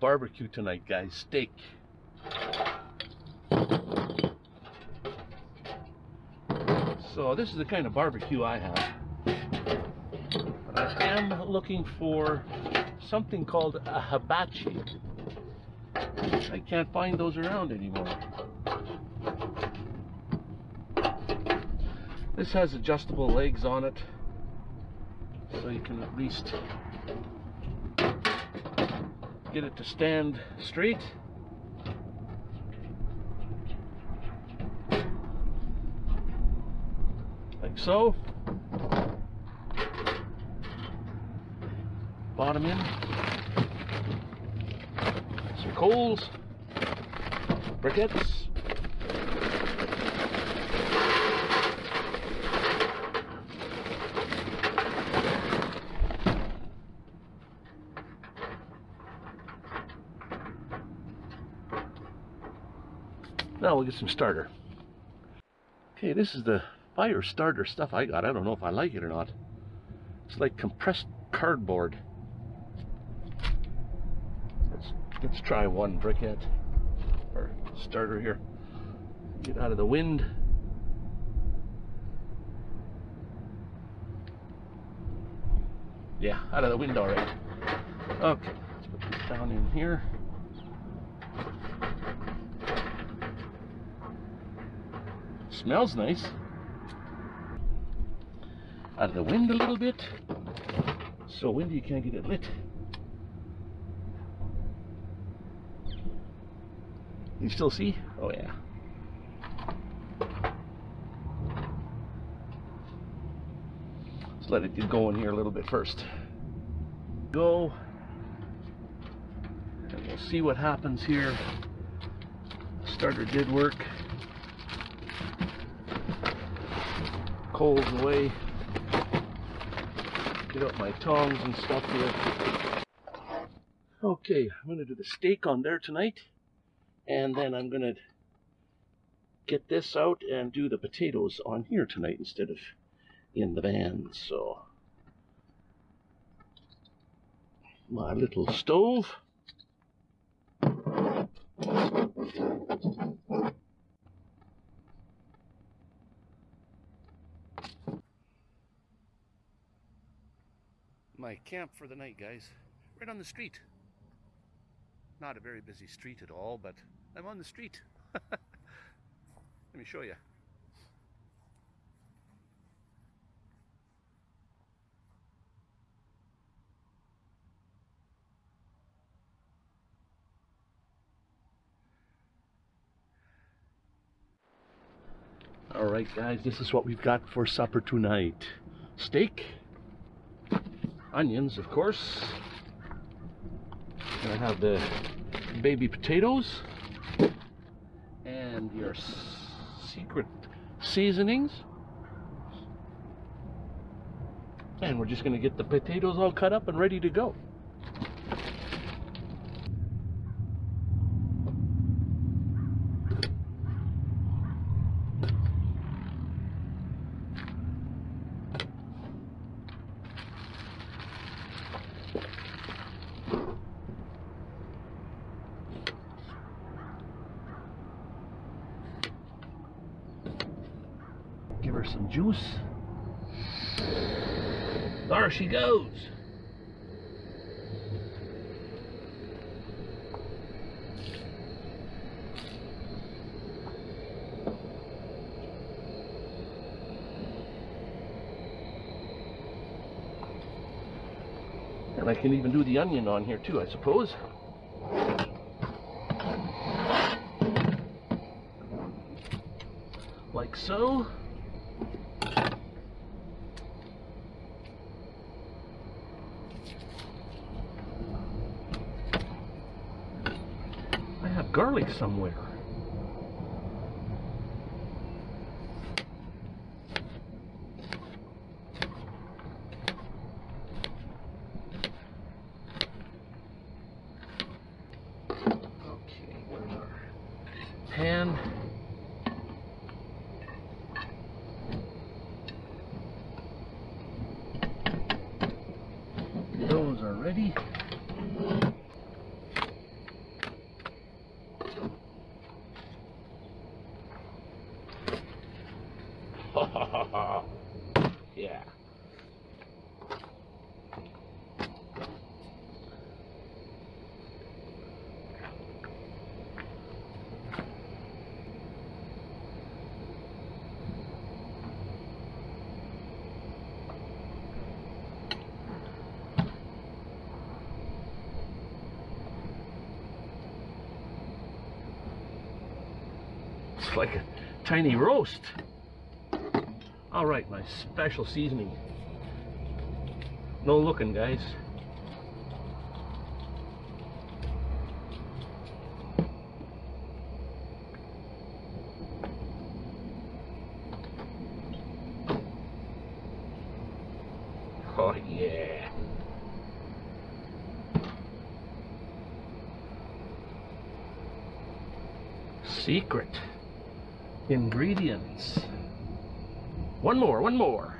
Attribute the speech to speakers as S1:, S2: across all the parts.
S1: barbecue tonight, guys. Steak. So this is the kind of barbecue I have. But I am looking for something called a hibachi. I can't find those around anymore. This has adjustable legs on it, so you can at least get it to stand straight. Like so. Bottom in. Some coals. Briquettes. Now we'll get some starter. Okay, this is the fire starter stuff I got. I don't know if I like it or not. It's like compressed cardboard. Let's let's try one briquette or starter here. Get out of the wind. Yeah, out of the wind already. Okay, let's put this down in here. Smells nice. Out of the wind a little bit. So windy you can't get it lit. You still see? Oh yeah. Let's let it get going here a little bit first. Go. And we'll see what happens here. Starter did work. Coals away. Get out my tongs and stuff here. Okay, I'm going to do the steak on there tonight. And then I'm going to get this out and do the potatoes on here tonight instead of in the van. So, my little stove. My camp for the night, guys. Right on the street. Not a very busy street at all, but I'm on the street. Let me show you. All right, guys, this is what we've got for supper tonight. Steak, onions, of course. And I have the baby potatoes and your secret seasonings. And we're just going to get the potatoes all cut up and ready to go. Some juice. There she goes. And I can even do the onion on here too, I suppose. Like so. Somewhere. Okay, where's our pan? Those are ready. Looks like a tiny roast. All right, my special seasoning. No looking, guys. Oh yeah. Secret ingredients. One more, one more.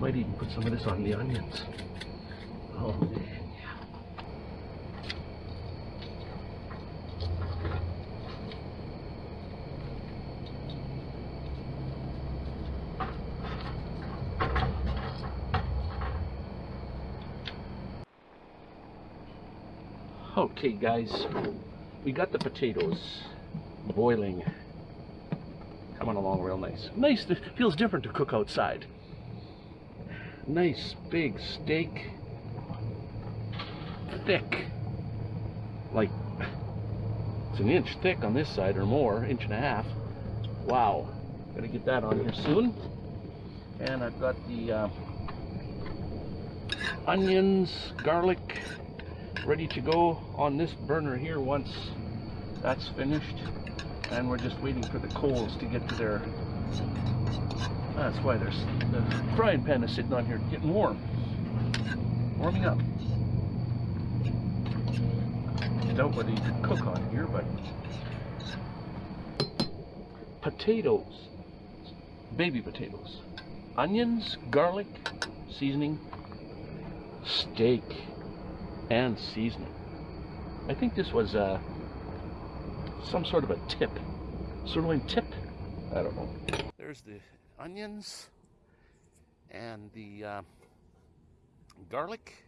S1: Might even put some of this on the onions. Oh Okay, guys, we got the potatoes boiling, coming along real nice. Nice, it feels different to cook outside. Nice big steak, thick, like it's an inch thick on this side or more, inch and a half. Wow, gotta get that on here soon. And I've got the uh, onions, garlic, ready to go on this burner here once that's finished. And we're just waiting for the coals to get to their that's why there's the frying pan is sitting on here getting warm. Warming up. Doubt whether you cook on here but potatoes. Baby potatoes. Onions garlic seasoning steak and seasoning. I think this was uh, some sort of a tip, sirloin tip. I don't know. There's the onions and the uh, garlic.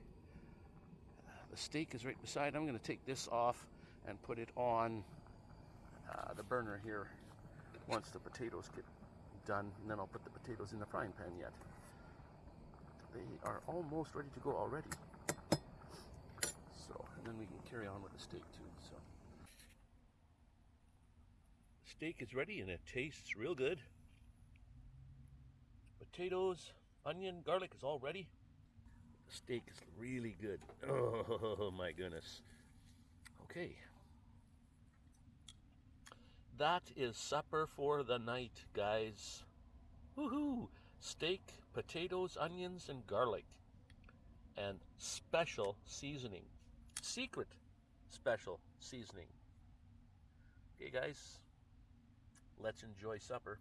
S1: The steak is right beside. I'm going to take this off and put it on uh, the burner here once the potatoes get done. And then I'll put the potatoes in the frying pan yet. They are almost ready to go already then we can carry on with the steak too. So, steak is ready and it tastes real good. Potatoes, onion, garlic is all ready. The steak is really good. Oh my goodness. Okay. That is supper for the night, guys. Woohoo! Steak, potatoes, onions, and garlic. And special seasoning secret special seasoning. Okay, guys, let's enjoy supper.